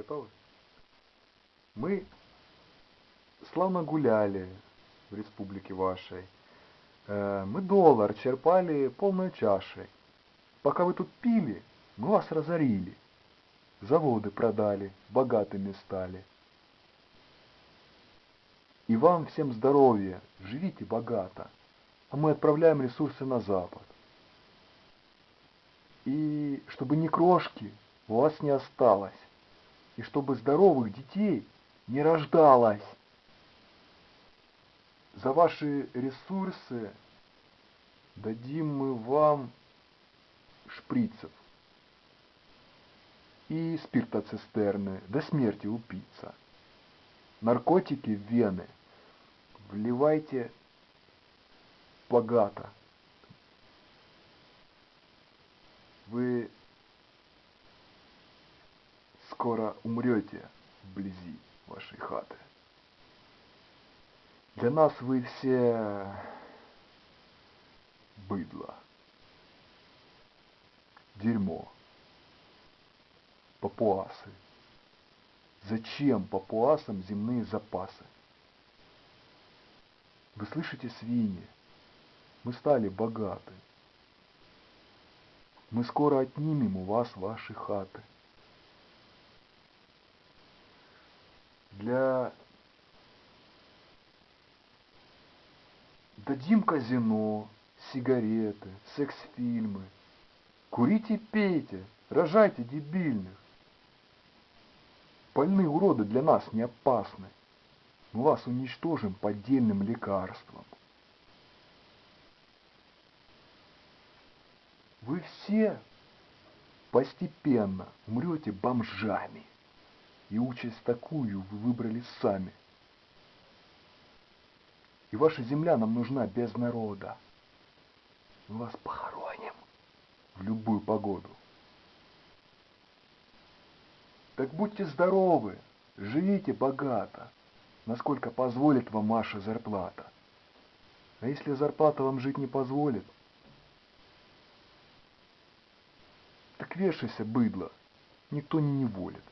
Готовы? Мы славно гуляли в республике вашей. Э, Мы доллар черпали полной чашей. Пока вы тут пили, мы вас разорили. Заводы продали, богатыми стали. И вам всем здоровья, живите богато. А мы отправляем ресурсы на Запад. И чтобы ни крошки у вас не осталось. И чтобы здоровых детей не рождалось. За ваши ресурсы дадим мы вам шприцев и спиртоцистерны до смерти упиться. Наркотики в вены вливайте богато. Вы скоро умрете вблизи вашей хаты. Для нас вы все быдло, дерьмо, папуасы. Зачем папуасам земные запасы? Вы слышите, свиньи? Мы стали богаты. Мы скоро отнимем у вас ваши хаты. Для... Дадим казино, сигареты, секс-фильмы. Курите, пейте, рожайте дебильных. Больные уроды для нас не опасны. Мы вас уничтожим поддельным лекарством. Вы все постепенно умрете бомжами. И участь такую вы выбрали сами. И ваша земля нам нужна без народа. Мы вас похороним в любую погоду. Так будьте здоровы, живите богато, насколько позволит вам ваша зарплата. А если зарплата вам жить не позволит, так вешайся, быдло, никто не неволит.